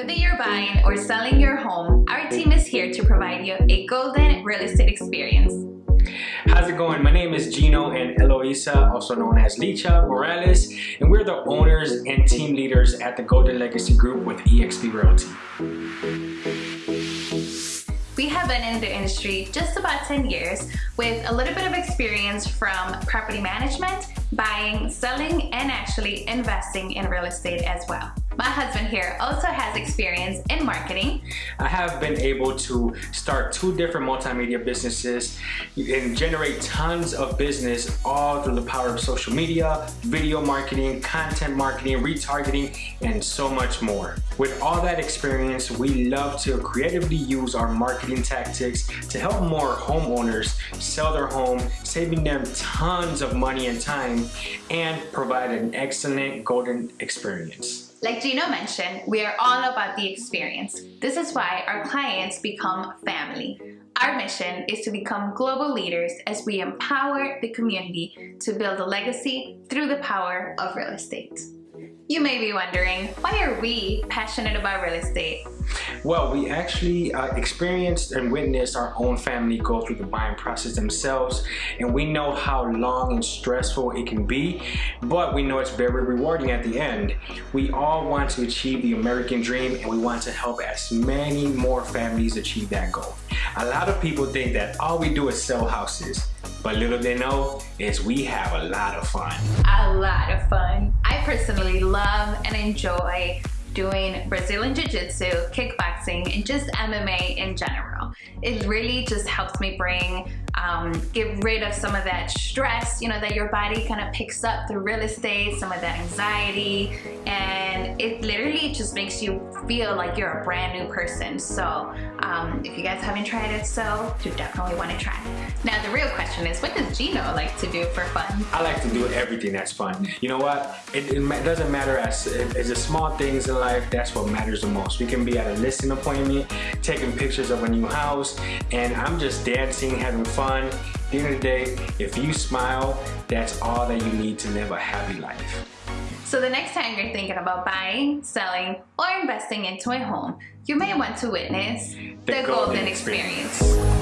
Whether you're buying or selling your home, our team is here to provide you a golden real estate experience. How's it going? My name is Gino and Eloisa, also known as Licha Morales, and we're the owners and team leaders at the Golden Legacy Group with eXp Realty. We have been in the industry just about 10 years with a little bit of experience from property management, buying, selling, and actually investing in real estate as well. My husband here also has experience in marketing. I have been able to start two different multimedia businesses and generate tons of business all through the power of social media, video marketing, content marketing, retargeting, and so much more. With all that experience, we love to creatively use our marketing tactics to help more homeowners sell their home, saving them tons of money and time, and provide an excellent golden experience. Like Gino mentioned, we are all about the experience. This is why our clients become family. Our mission is to become global leaders as we empower the community to build a legacy through the power of real estate. You may be wondering, why are we passionate about real estate? Well, we actually uh, experienced and witnessed our own family go through the buying process themselves, and we know how long and stressful it can be, but we know it's very rewarding at the end. We all want to achieve the American dream, and we want to help as many more families achieve that goal. A lot of people think that all we do is sell houses, but little they know is we have a lot of fun. A lot of fun. I personally love and enjoy doing Brazilian Jiu-Jitsu, kickboxing, and just MMA in general. It really just helps me bring, um, get rid of some of that stress, you know, that your body kind of picks up through real estate, some of that anxiety, and it literally just makes you feel like you're a brand new person. So um, if you guys haven't tried it, so you definitely want to try. Now the real question is, what does Gino like to do for fun? I like to do everything that's fun. You know what? It, it doesn't matter as, as the small things in life, that's what matters the most. We can be at a listing appointment, taking pictures of a new house, and I'm just dancing, having fun. At the end of the day, if you smile, that's all that you need to live a happy life. So the next time you're thinking about buying, selling, or investing into a home, you may want to witness the, the Golden, Golden experience. experience.